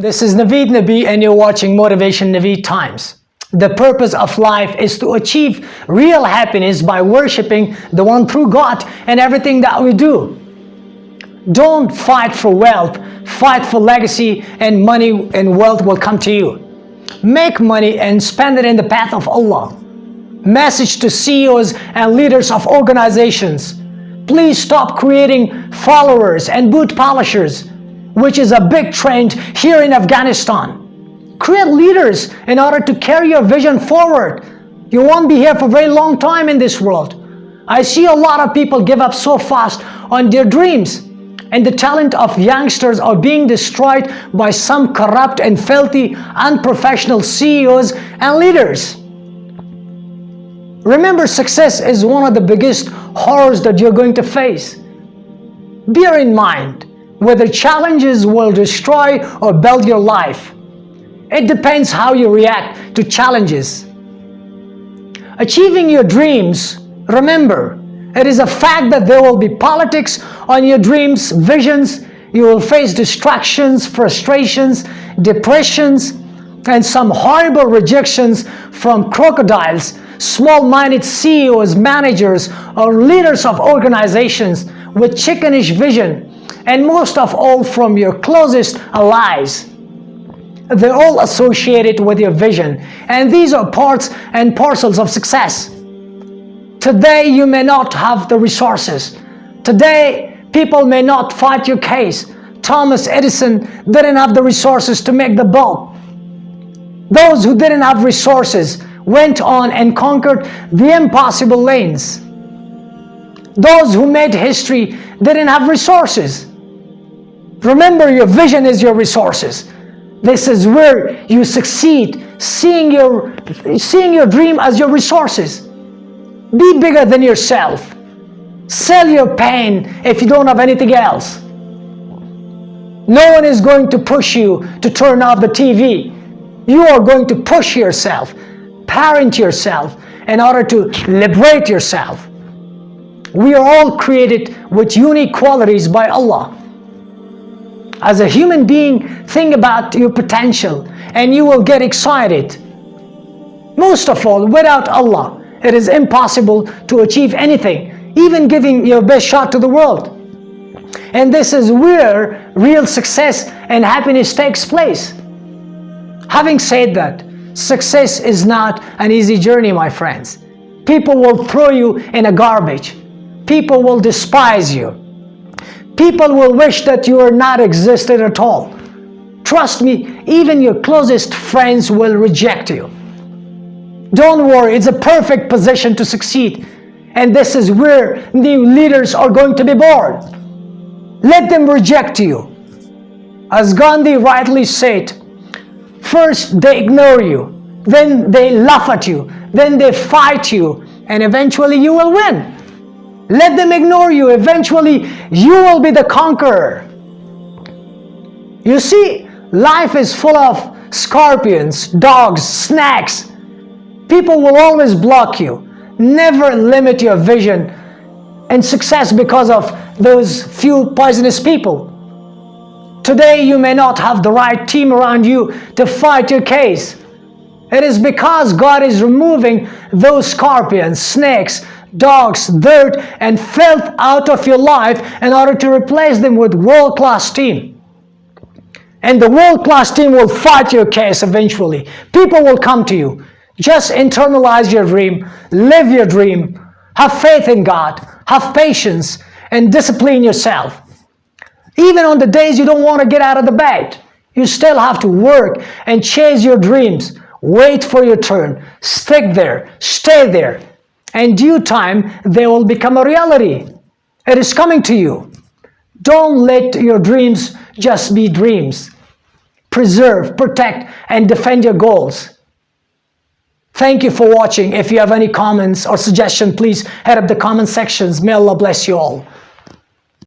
This is Naveed Nabi and you're watching Motivation Naveed Times. The purpose of life is to achieve real happiness by worshiping the one true God and everything that we do. Don't fight for wealth, fight for legacy and money and wealth will come to you. Make money and spend it in the path of Allah. Message to CEOs and leaders of organizations. Please stop creating followers and boot polishers, which is a big trend here in Afghanistan. Create leaders in order to carry your vision forward. You won't be here for a very long time in this world. I see a lot of people give up so fast on their dreams and the talent of youngsters are being destroyed by some corrupt and filthy, unprofessional CEOs and leaders. Remember, success is one of the biggest horrors that you're going to face. Bear in mind, whether challenges will destroy or build your life. It depends how you react to challenges. Achieving your dreams, remember, it is a fact that there will be politics on your dreams, visions. You will face distractions, frustrations, depressions, and some horrible rejections from crocodiles, small-minded CEOs, managers, or leaders of organizations with chickenish vision, and most of all from your closest allies. They're all associated with your vision, and these are parts and parcels of success. Today you may not have the resources. Today people may not fight your case. Thomas Edison didn't have the resources to make the bulb. Those who didn't have resources went on and conquered the impossible lanes. Those who made history didn't have resources. Remember your vision is your resources. This is where you succeed, seeing your, seeing your dream as your resources. Be bigger than yourself. Sell your pain if you don't have anything else. No one is going to push you to turn off the TV. You are going to push yourself, parent yourself in order to liberate yourself. We are all created with unique qualities by Allah. As a human being, think about your potential and you will get excited. Most of all, without Allah, it is impossible to achieve anything, even giving your best shot to the world. And this is where real success and happiness takes place. Having said that, success is not an easy journey, my friends. People will throw you in a garbage. People will despise you. People will wish that you are not existed at all. Trust me, even your closest friends will reject you. Don't worry, it's a perfect position to succeed. And this is where new leaders are going to be born. Let them reject you. As Gandhi rightly said, first they ignore you, then they laugh at you, then they fight you, and eventually you will win. Let them ignore you, eventually you will be the conqueror. You see, life is full of scorpions, dogs, snakes, People will always block you. Never limit your vision and success because of those few poisonous people. Today you may not have the right team around you to fight your case. It is because God is removing those scorpions, snakes, dogs, dirt, and filth out of your life in order to replace them with world-class team. And the world-class team will fight your case eventually. People will come to you. Just internalize your dream, live your dream, have faith in God, have patience, and discipline yourself. Even on the days you don't want to get out of the bed, you still have to work and chase your dreams. Wait for your turn. Stick there. Stay there. In due time, they will become a reality. It is coming to you. Don't let your dreams just be dreams. Preserve, protect, and defend your goals. Thank you for watching. If you have any comments or suggestions, please head up the comment sections. May Allah bless you all.